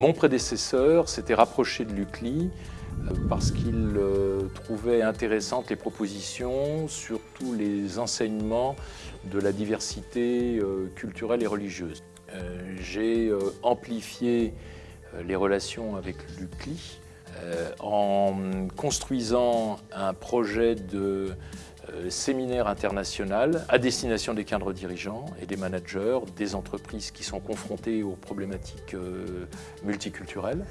Mon prédécesseur s'était rapproché de l'UCLI euh, parce qu'il euh, trouvait intéressantes les propositions sur tous les enseignements de la diversité euh, culturelle et religieuse. J'ai amplifié les relations avec l'UCLI en construisant un projet de séminaire international à destination des cadres dirigeants et des managers des entreprises qui sont confrontées aux problématiques euh, multiculturelles.